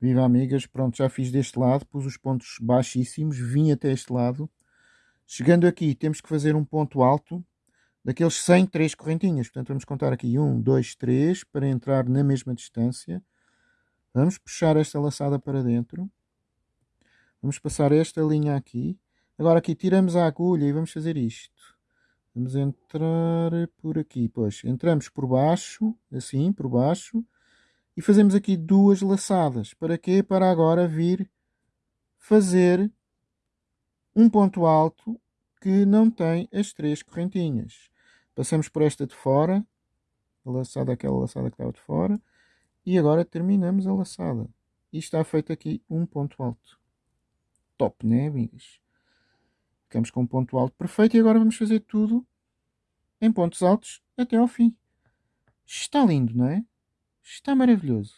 Viva amigas, pronto, já fiz deste lado, pus os pontos baixíssimos, vim até este lado. Chegando aqui, temos que fazer um ponto alto, daqueles 100, 3 correntinhas. Portanto, vamos contar aqui 1, 2, 3, para entrar na mesma distância. Vamos puxar esta laçada para dentro. Vamos passar esta linha aqui. Agora aqui tiramos a agulha e vamos fazer isto. Vamos entrar por aqui, pois. Entramos por baixo, assim, por baixo. E fazemos aqui duas laçadas. Para quê? Para agora vir fazer um ponto alto que não tem as três correntinhas. Passamos por esta de fora, laçada, aquela laçada que estava de fora, e agora terminamos a laçada. E está feito aqui um ponto alto. Top, né, amigos? Ficamos com um ponto alto perfeito e agora vamos fazer tudo em pontos altos até ao fim. Está lindo, não é? Está maravilhoso.